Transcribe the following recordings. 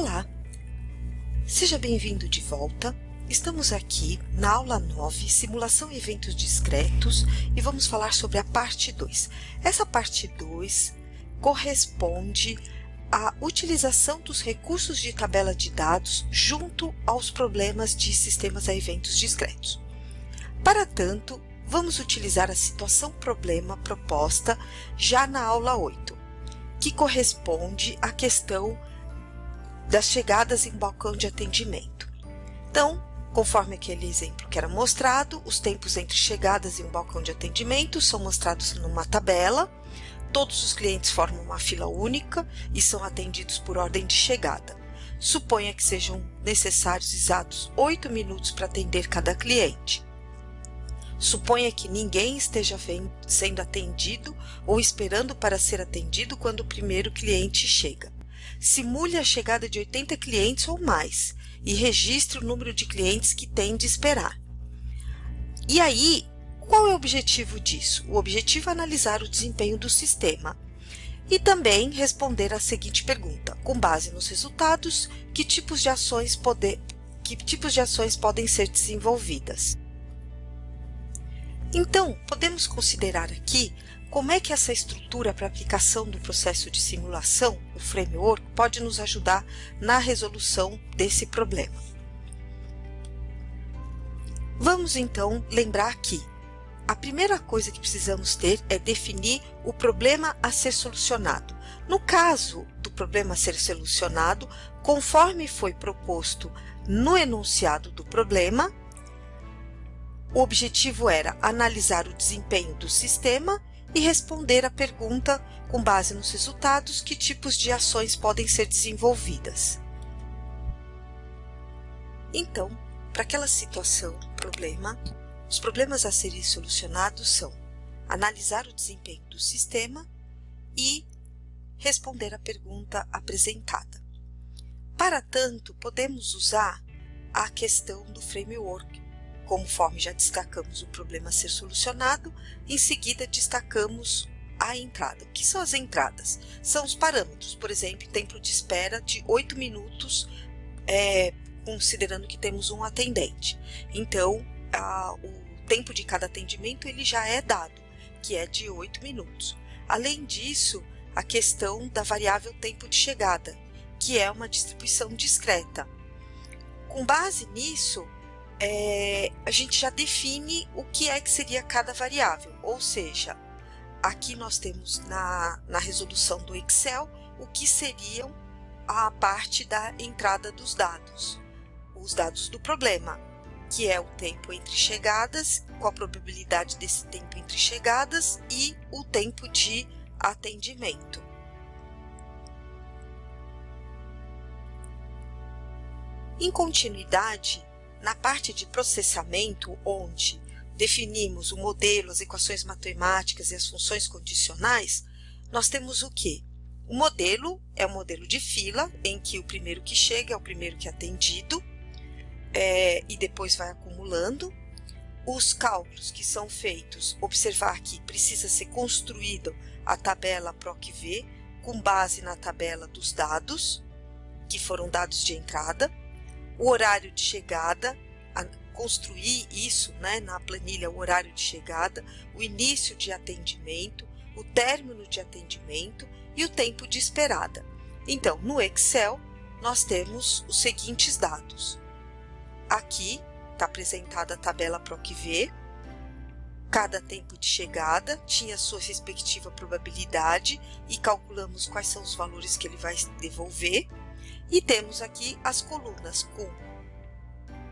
Olá! Seja bem-vindo de volta. Estamos aqui na aula 9, Simulação e Eventos Discretos, e vamos falar sobre a parte 2. Essa parte 2 corresponde à utilização dos recursos de tabela de dados junto aos problemas de sistemas a eventos discretos. Para tanto, vamos utilizar a situação problema proposta já na aula 8, que corresponde à questão das chegadas em balcão de atendimento. Então, conforme aquele exemplo que era mostrado, os tempos entre chegadas em um balcão de atendimento são mostrados numa tabela, todos os clientes formam uma fila única e são atendidos por ordem de chegada. Suponha que sejam necessários exatos 8 minutos para atender cada cliente. Suponha que ninguém esteja sendo atendido ou esperando para ser atendido quando o primeiro cliente chega simule a chegada de 80 clientes ou mais e registre o número de clientes que tem de esperar. E aí, qual é o objetivo disso? O objetivo é analisar o desempenho do sistema e também responder a seguinte pergunta: com base nos resultados, que tipos de ações, poder, que tipos de ações podem ser desenvolvidas? Então, podemos considerar aqui como é que essa estrutura para aplicação do processo de simulação, o framework, pode nos ajudar na resolução desse problema? Vamos então lembrar que a primeira coisa que precisamos ter é definir o problema a ser solucionado. No caso do problema a ser solucionado, conforme foi proposto no enunciado do problema, o objetivo era analisar o desempenho do sistema e responder à pergunta, com base nos resultados, que tipos de ações podem ser desenvolvidas. Então, para aquela situação, problema, os problemas a serem solucionados são analisar o desempenho do sistema e responder à pergunta apresentada. Para tanto, podemos usar a questão do framework, Conforme já destacamos o problema a ser solucionado, em seguida destacamos a entrada. O que são as entradas? São os parâmetros, por exemplo, tempo de espera de 8 minutos, é, considerando que temos um atendente. Então, a, o tempo de cada atendimento ele já é dado, que é de 8 minutos. Além disso, a questão da variável tempo de chegada, que é uma distribuição discreta. Com base nisso, é, a gente já define o que é que seria cada variável, ou seja, aqui nós temos na, na resolução do Excel o que seriam a parte da entrada dos dados, os dados do problema, que é o tempo entre chegadas, com a probabilidade desse tempo entre chegadas e o tempo de atendimento. Em continuidade, na parte de processamento, onde definimos o modelo, as equações matemáticas e as funções condicionais, nós temos o que? O modelo é um modelo de fila, em que o primeiro que chega é o primeiro que é atendido, é, e depois vai acumulando. Os cálculos que são feitos, observar que precisa ser construída a tabela PROC-V com base na tabela dos dados, que foram dados de entrada, o horário de chegada, construir isso né, na planilha, o horário de chegada, o início de atendimento, o término de atendimento e o tempo de esperada. Então, no Excel, nós temos os seguintes dados. Aqui está apresentada a tabela PROC-V, cada tempo de chegada tinha sua respectiva probabilidade e calculamos quais são os valores que ele vai devolver. E temos aqui as colunas com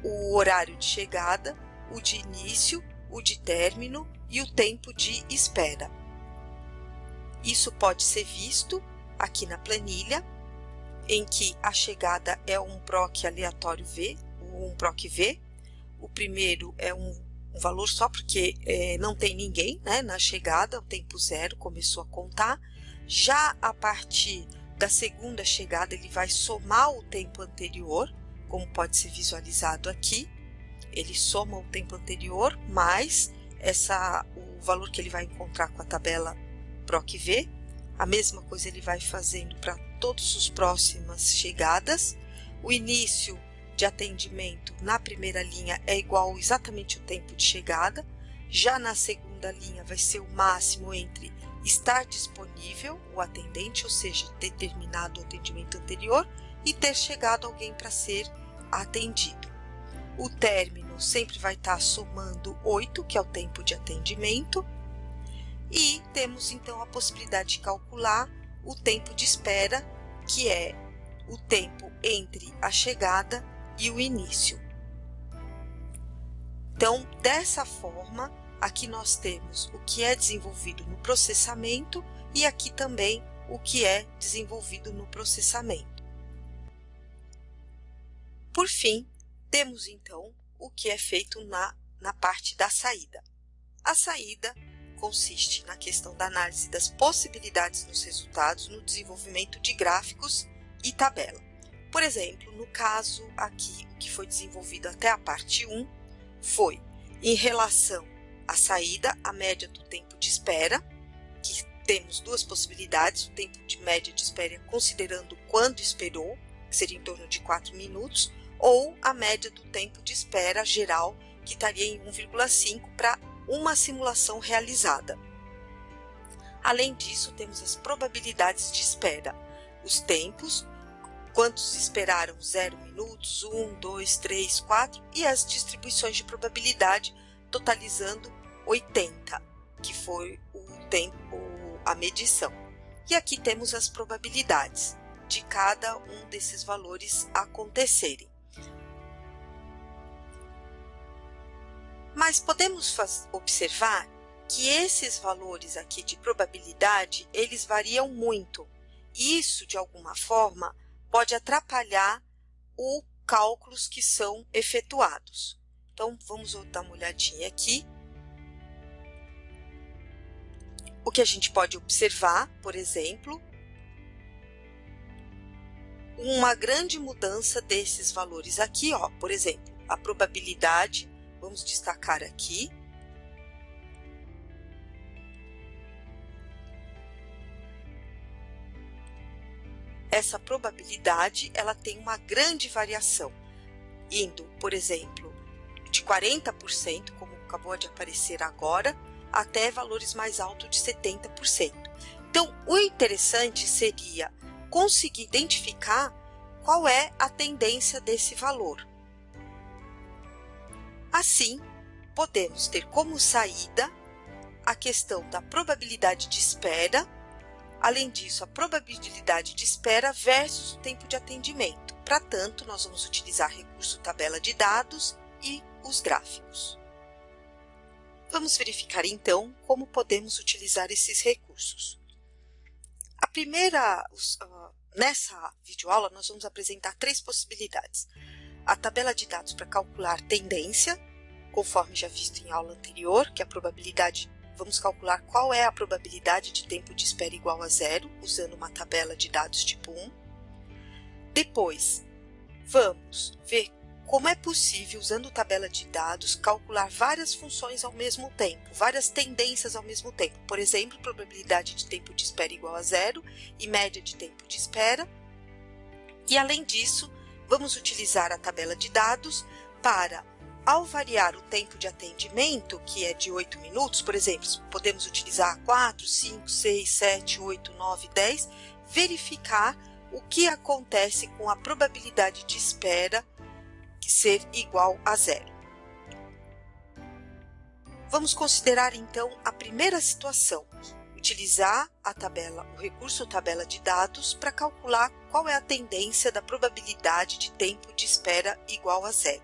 o horário de chegada, o de início, o de término e o tempo de espera. Isso pode ser visto aqui na planilha, em que a chegada é um PROC aleatório V, um PROC V. O primeiro é um, um valor só porque é, não tem ninguém né, na chegada, o tempo zero começou a contar. Já a partir da segunda chegada, ele vai somar o tempo anterior, como pode ser visualizado aqui. Ele soma o tempo anterior mais essa, o valor que ele vai encontrar com a tabela PROC-V. A mesma coisa ele vai fazendo para todas as próximas chegadas. O início de atendimento na primeira linha é igual exatamente o tempo de chegada. Já na segunda linha vai ser o máximo entre estar disponível o atendente, ou seja, ter terminado o atendimento anterior e ter chegado alguém para ser atendido. O término sempre vai estar somando 8, que é o tempo de atendimento, e temos então a possibilidade de calcular o tempo de espera, que é o tempo entre a chegada e o início. Então, dessa forma, aqui nós temos o que é desenvolvido no processamento e aqui também o que é desenvolvido no processamento. Por fim, temos então o que é feito na, na parte da saída. A saída consiste na questão da análise das possibilidades nos resultados no desenvolvimento de gráficos e tabela. Por exemplo, no caso aqui, o que foi desenvolvido até a parte 1 foi em relação à saída, a média do tempo de espera, que temos duas possibilidades, o tempo de média de espera considerando quando esperou, que seria em torno de 4 minutos, ou a média do tempo de espera geral, que estaria em 1,5 para uma simulação realizada. Além disso, temos as probabilidades de espera, os tempos, quantos esperaram 0 minutos, 1, 2, 3, 4 e as distribuições de probabilidade totalizando 80, que foi o tempo, a medição. E aqui temos as probabilidades de cada um desses valores acontecerem. Mas podemos observar que esses valores aqui de probabilidade, eles variam muito. Isso, de alguma forma, pode atrapalhar os cálculos que são efetuados. Então, vamos dar uma olhadinha aqui. O que a gente pode observar, por exemplo, uma grande mudança desses valores aqui, ó, por exemplo, a probabilidade Vamos destacar aqui. Essa probabilidade, ela tem uma grande variação, indo, por exemplo, de 40%, como acabou de aparecer agora, até valores mais altos de 70%. Então, o interessante seria conseguir identificar qual é a tendência desse valor. Assim, podemos ter como saída a questão da probabilidade de espera, além disso, a probabilidade de espera versus o tempo de atendimento. Para tanto, nós vamos utilizar recurso tabela de dados e os gráficos. Vamos verificar então como podemos utilizar esses recursos. A primeira, nessa videoaula, nós vamos apresentar três possibilidades a tabela de dados para calcular tendência, conforme já visto em aula anterior, que é a probabilidade, vamos calcular qual é a probabilidade de tempo de espera igual a zero, usando uma tabela de dados tipo 1. Depois, vamos ver como é possível, usando tabela de dados, calcular várias funções ao mesmo tempo, várias tendências ao mesmo tempo. Por exemplo, probabilidade de tempo de espera igual a zero e média de tempo de espera. E, além disso, Vamos utilizar a tabela de dados para, ao variar o tempo de atendimento, que é de 8 minutos, por exemplo, podemos utilizar 4, 5, 6, 7, 8, 9, 10, verificar o que acontece com a probabilidade de espera ser igual a zero. Vamos considerar então a primeira situação, utilizar a tabela, o recurso tabela de dados para calcular qual é a tendência da probabilidade de tempo de espera igual a zero.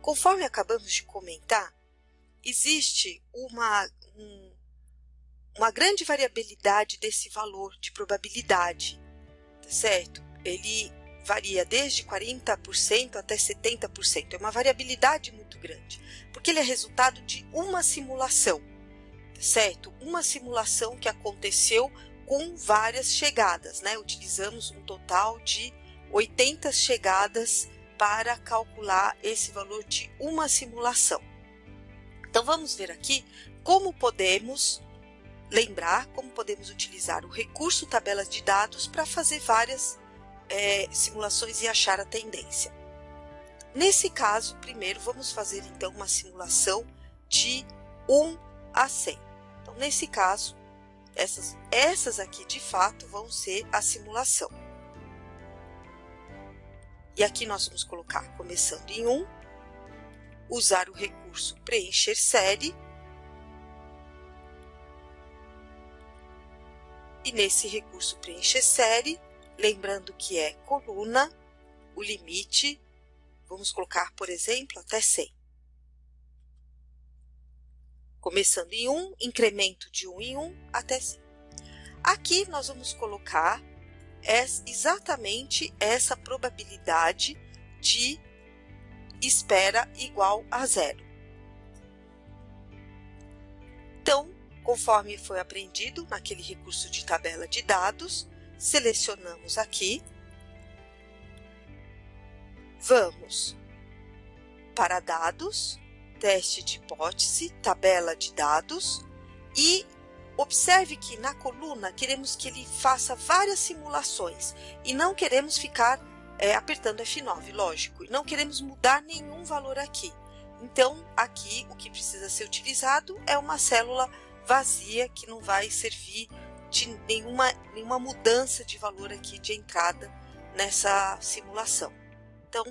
Conforme acabamos de comentar, existe uma, um, uma grande variabilidade desse valor de probabilidade, tá certo? Ele varia desde 40% até 70%. É uma variabilidade muito grande, porque ele é resultado de uma simulação certo? Uma simulação que aconteceu com várias chegadas, né? Utilizamos um total de 80 chegadas para calcular esse valor de uma simulação. Então, vamos ver aqui como podemos lembrar como podemos utilizar o recurso tabelas de dados para fazer várias é, simulações e achar a tendência. Nesse caso, primeiro vamos fazer então uma simulação de 1 a 100. Então, nesse caso, essas, essas aqui de fato vão ser a simulação. E aqui nós vamos colocar, começando em 1, usar o recurso preencher série E nesse recurso preencher série, lembrando que é coluna, o limite, vamos colocar, por exemplo, até 100. Começando em 1, incremento de 1 em 1 até 100. Aqui nós vamos colocar exatamente essa probabilidade de espera igual a zero. Então, Conforme foi aprendido naquele recurso de tabela de dados, selecionamos aqui. Vamos para dados, teste de hipótese, tabela de dados e observe que na coluna queremos que ele faça várias simulações e não queremos ficar é, apertando F9, lógico, e não queremos mudar nenhum valor aqui. Então, aqui o que precisa ser utilizado é uma célula vazia que não vai servir de nenhuma, nenhuma mudança de valor aqui de entrada nessa simulação. Então,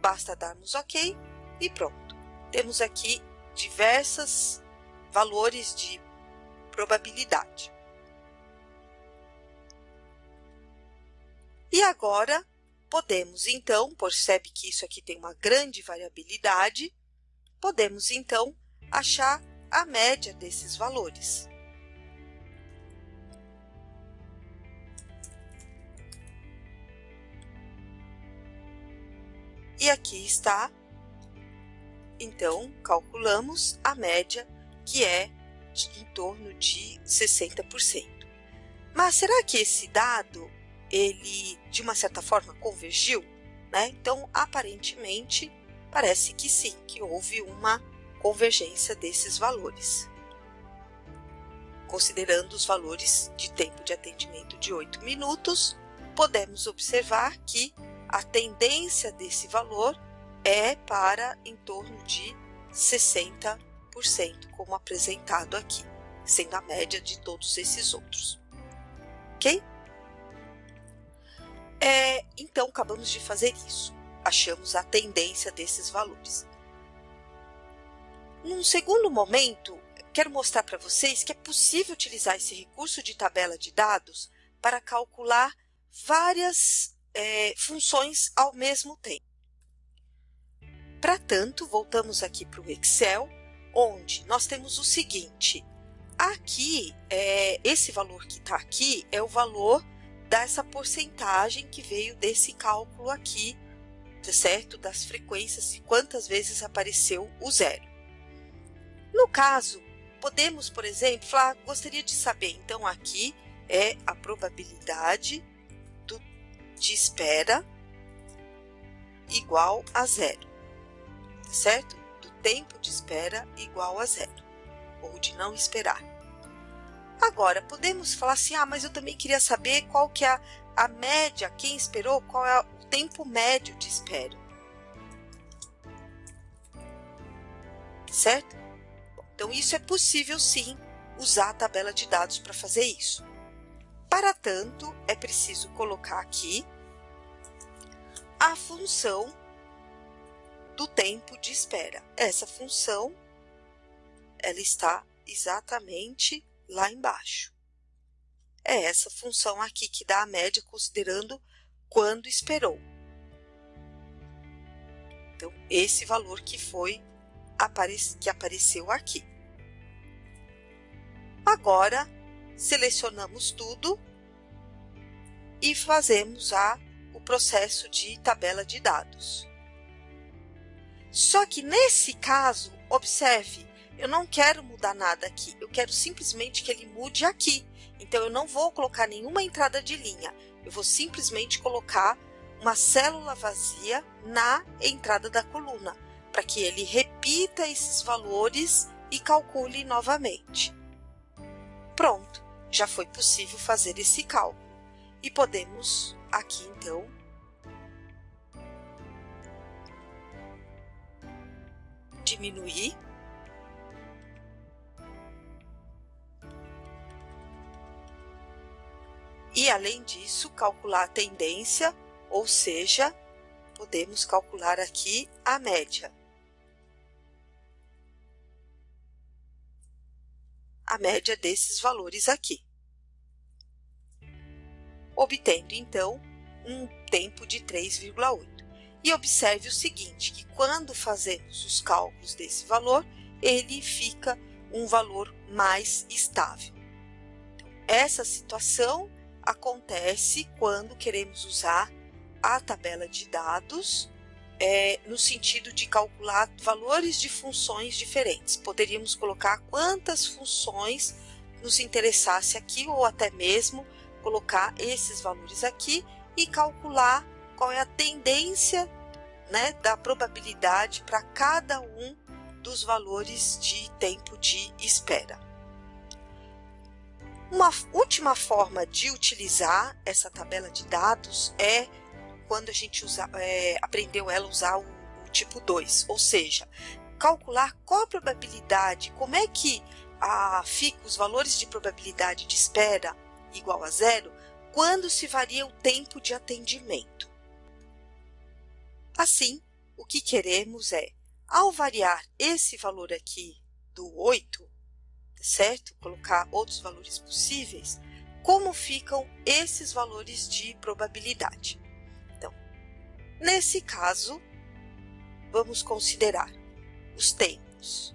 basta darmos OK e pronto. Temos aqui diversos valores de probabilidade. E agora, podemos então, percebe que isso aqui tem uma grande variabilidade, podemos então achar a média desses valores. E aqui está, então, calculamos a média, que é de, em torno de 60%. Mas será que esse dado, ele, de uma certa forma, convergiu? Né? Então, aparentemente, parece que sim, que houve uma convergência desses valores. Considerando os valores de tempo de atendimento de 8 minutos, podemos observar que a tendência desse valor é para em torno de 60%, como apresentado aqui, sendo a média de todos esses outros. Ok? É, então, acabamos de fazer isso. Achamos a tendência desses valores. Num segundo momento, quero mostrar para vocês que é possível utilizar esse recurso de tabela de dados para calcular várias é, funções ao mesmo tempo. Para tanto, voltamos aqui para o Excel, onde nós temos o seguinte. Aqui, é, esse valor que está aqui é o valor dessa porcentagem que veio desse cálculo aqui, tá certo? Das frequências e quantas vezes apareceu o zero. No caso, podemos, por exemplo, falar, gostaria de saber, então aqui é a probabilidade de espera igual a zero, certo? Do tempo de espera igual a zero, ou de não esperar. Agora, podemos falar assim, ah, mas eu também queria saber qual que é a, a média, quem esperou, qual é o tempo médio de espera. Certo? Então, isso é possível sim usar a tabela de dados para fazer isso. Para tanto, é preciso colocar aqui a função do tempo de espera. Essa função, ela está exatamente lá embaixo. É essa função aqui que dá a média considerando quando esperou. Então, esse valor que foi que apareceu aqui. Agora, selecionamos tudo e fazemos a, o processo de tabela de dados. Só que nesse caso, observe, eu não quero mudar nada aqui, eu quero simplesmente que ele mude aqui. Então, eu não vou colocar nenhuma entrada de linha, eu vou simplesmente colocar uma célula vazia na entrada da coluna para que ele repita esses valores e calcule novamente. Pronto, já foi possível fazer esse cálculo. E podemos aqui, então, diminuir e, além disso, calcular a tendência, ou seja, podemos calcular aqui a média. A média desses valores aqui. Obtendo, então, um tempo de 3,8. E observe o seguinte, que quando fazemos os cálculos desse valor, ele fica um valor mais estável. Então, essa situação acontece quando queremos usar a tabela de dados é, no sentido de calcular valores de funções diferentes. Poderíamos colocar quantas funções nos interessasse aqui ou até mesmo colocar esses valores aqui e calcular qual é a tendência né, da probabilidade para cada um dos valores de tempo de espera. Uma última forma de utilizar essa tabela de dados é quando a gente usa, é, aprendeu ela usar o, o tipo 2, ou seja, calcular qual a probabilidade, como é que a, fica os valores de probabilidade de espera igual a zero quando se varia o tempo de atendimento. Assim, o que queremos é, ao variar esse valor aqui do 8, certo? Colocar outros valores possíveis, como ficam esses valores de probabilidade. Nesse caso, vamos considerar os tempos.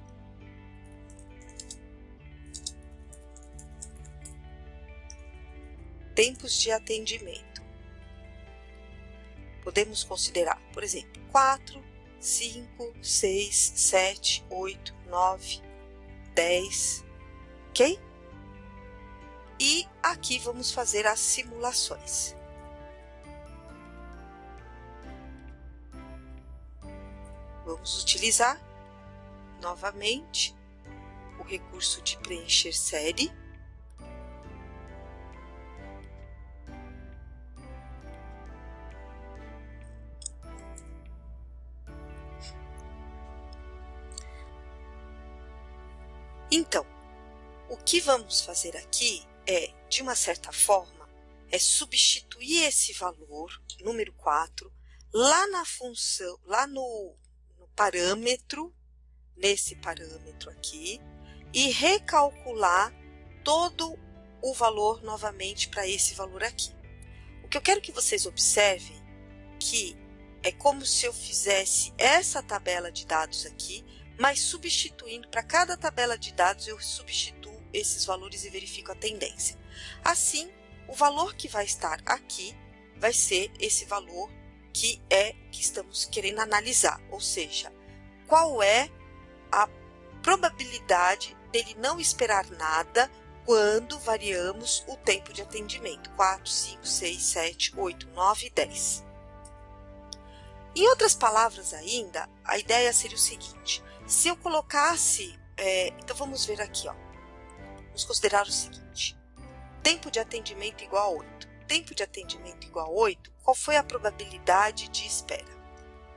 Tempos de atendimento. Podemos considerar, por exemplo, 4, 5, 6, 7, 8, 9, 10, ok? E aqui vamos fazer as simulações. Vamos utilizar novamente o recurso de preencher série. Então, o que vamos fazer aqui é, de uma certa forma, é substituir esse valor, número 4, lá na função, lá no parâmetro, nesse parâmetro aqui, e recalcular todo o valor novamente para esse valor aqui. O que eu quero que vocês observem que é como se eu fizesse essa tabela de dados aqui, mas substituindo para cada tabela de dados eu substituo esses valores e verifico a tendência. Assim, o valor que vai estar aqui vai ser esse valor que é que estamos querendo analisar, ou seja, qual é a probabilidade dele não esperar nada quando variamos o tempo de atendimento, 4, 5, 6, 7, 8, 9 e 10. Em outras palavras ainda, a ideia seria o seguinte, se eu colocasse, é, então vamos ver aqui, ó, vamos considerar o seguinte, tempo de atendimento igual a 8. Tempo de atendimento igual a 8, qual foi a probabilidade de espera?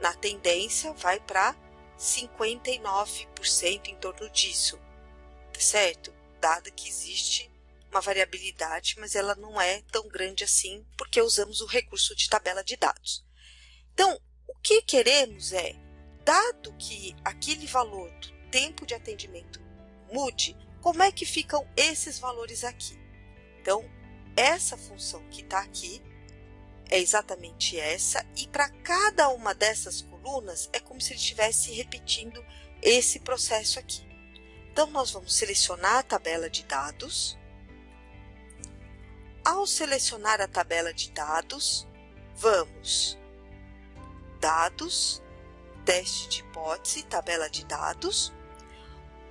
Na tendência, vai para 59% em torno disso, tá certo? Dado que existe uma variabilidade, mas ela não é tão grande assim, porque usamos o recurso de tabela de dados. Então, o que queremos é, dado que aquele valor do tempo de atendimento mude, como é que ficam esses valores aqui? Então, essa função que está aqui, é exatamente essa, e para cada uma dessas colunas é como se ele estivesse repetindo esse processo aqui. Então, nós vamos selecionar a tabela de dados. Ao selecionar a tabela de dados, vamos Dados, Teste de hipótese, tabela de dados.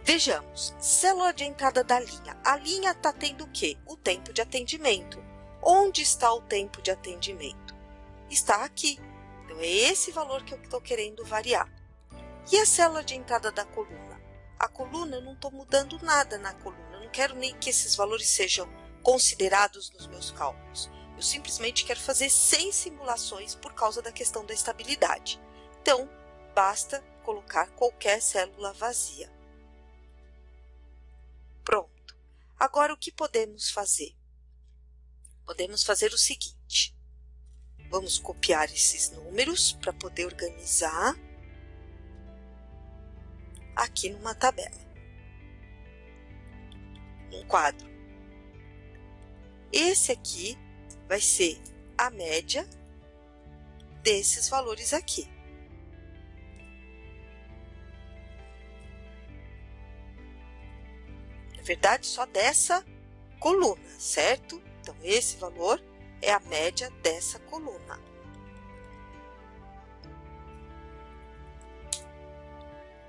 Vejamos, célula de entrada da linha. A linha está tendo o quê? O tempo de atendimento. Onde está o tempo de atendimento? Está aqui. Então, é esse valor que eu estou querendo variar. E a célula de entrada da coluna? A coluna, eu não estou mudando nada na coluna, eu não quero nem que esses valores sejam considerados nos meus cálculos. Eu simplesmente quero fazer sem simulações por causa da questão da estabilidade. Então, basta colocar qualquer célula vazia. Pronto. Agora, o que podemos fazer? Podemos fazer o seguinte. Vamos copiar esses números para poder organizar aqui numa tabela. Um quadro. Esse aqui vai ser a média desses valores aqui. Na verdade, só dessa coluna, certo? Então, esse valor é a média dessa coluna.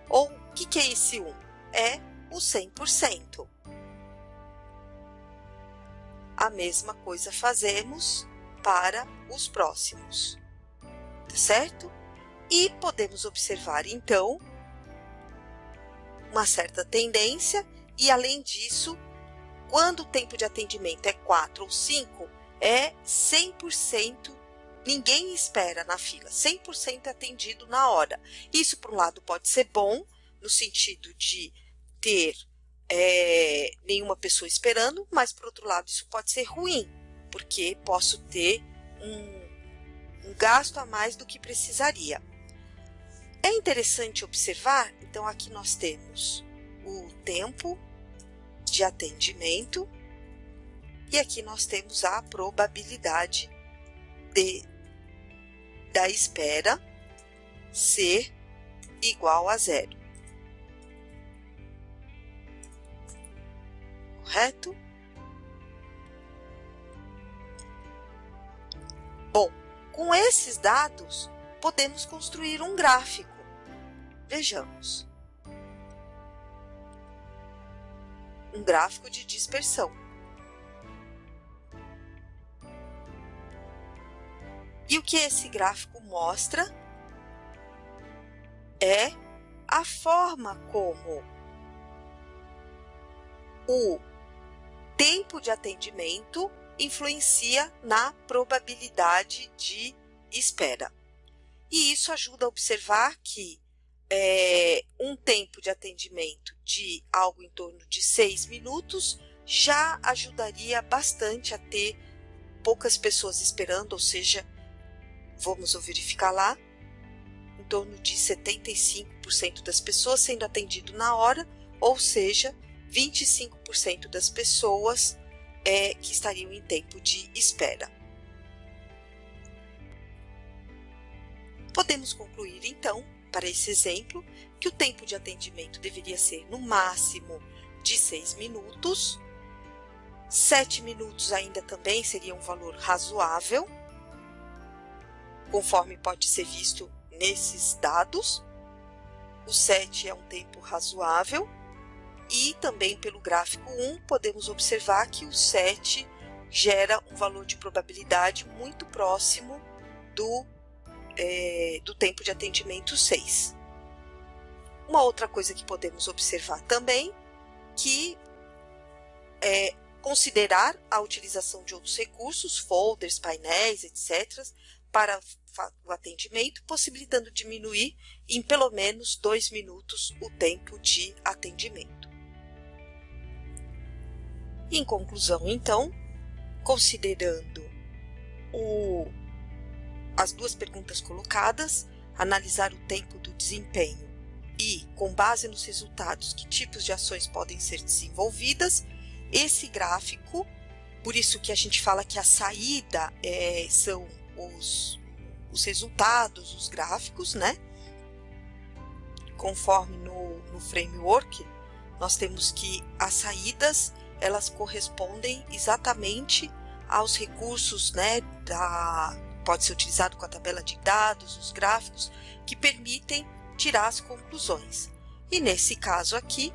Ou, o que, que é esse 1? É o 100%. A mesma coisa fazemos para os próximos, tá certo? E podemos observar, então, uma certa tendência e, além disso, quando o tempo de atendimento é 4 ou 5, é 100%, ninguém espera na fila, 100% atendido na hora. Isso, por um lado, pode ser bom, no sentido de ter é, nenhuma pessoa esperando, mas, por outro lado, isso pode ser ruim, porque posso ter um, um gasto a mais do que precisaria. É interessante observar, então aqui nós temos o tempo de atendimento e aqui nós temos a probabilidade de, da espera ser igual a zero. Correto? Bom, com esses dados, podemos construir um gráfico. Vejamos. Um gráfico de dispersão. E o que esse gráfico mostra é a forma como o tempo de atendimento influencia na probabilidade de espera. E isso ajuda a observar que é, um tempo de atendimento de algo em torno de seis minutos já ajudaria bastante a ter poucas pessoas esperando, ou seja, vamos verificar lá, em torno de 75% das pessoas sendo atendido na hora, ou seja, 25% das pessoas é, que estariam em tempo de espera. Podemos concluir, então, para esse exemplo, que o tempo de atendimento deveria ser no máximo de 6 minutos. 7 minutos ainda também seria um valor razoável, conforme pode ser visto nesses dados. O 7 é um tempo razoável e também pelo gráfico 1 podemos observar que o 7 gera um valor de probabilidade muito próximo do, é, do tempo de atendimento 6. Uma outra coisa que podemos observar também que é considerar a utilização de outros recursos, folders, painéis, etc., para o atendimento, possibilitando diminuir em pelo menos dois minutos o tempo de atendimento. Em conclusão, então, considerando o, as duas perguntas colocadas, analisar o tempo do desempenho e, com base nos resultados, que tipos de ações podem ser desenvolvidas, esse gráfico, por isso que a gente fala que a saída é, são os, os resultados, os gráficos, né? Conforme no, no framework, nós temos que as saídas elas correspondem exatamente aos recursos, né? Da, pode ser utilizado com a tabela de dados, os gráficos, que permitem tirar as conclusões. E nesse caso aqui,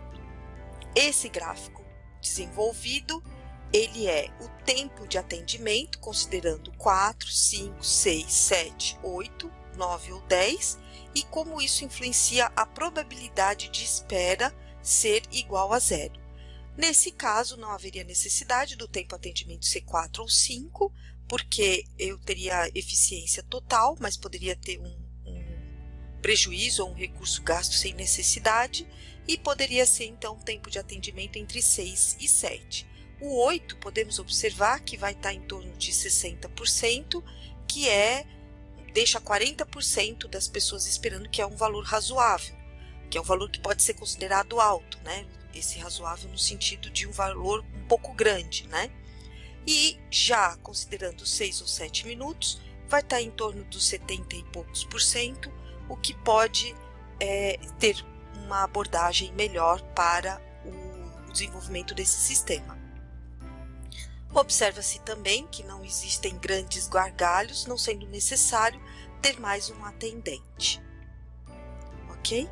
esse gráfico desenvolvido ele é o tempo de atendimento, considerando 4, 5, 6, 7, 8, 9 ou 10, e como isso influencia a probabilidade de espera ser igual a zero. Nesse caso, não haveria necessidade do tempo atendimento ser 4 ou 5, porque eu teria eficiência total, mas poderia ter um, um prejuízo ou um recurso gasto sem necessidade, e poderia ser então um tempo de atendimento entre 6 e 7. O 8 podemos observar que vai estar em torno de 60%, que é deixa 40% das pessoas esperando que é um valor razoável, que é um valor que pode ser considerado alto, né? Esse razoável no sentido de um valor um pouco grande, né? E já considerando 6 ou 7 minutos, vai estar em torno dos 70 e poucos por cento, o que pode é, ter uma abordagem melhor para o desenvolvimento desse sistema. Observa-se também que não existem grandes gargalhos, não sendo necessário ter mais um atendente. Ok?